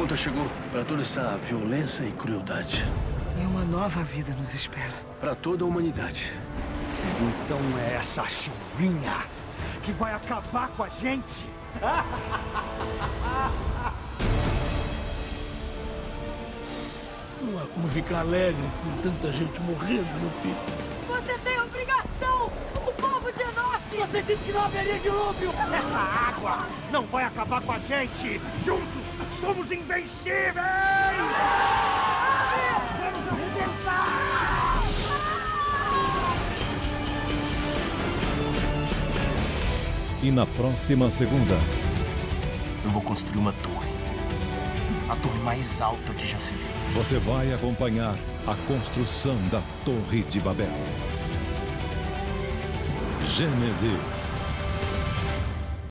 conta chegou para toda essa violência e crueldade. E uma nova vida nos espera. Para toda a humanidade. Então é essa chuvinha que vai acabar com a gente? Não há como ficar alegre com tanta gente morrendo, meu filho. Tem que haveria dilúvio! Essa água não vai acabar com a gente! Juntos somos invencíveis! Vamos arrebentar! E na próxima segunda. Eu vou construir uma torre. A torre mais alta que já se viu. Você vai acompanhar a construção da Torre de Babel. Gênesis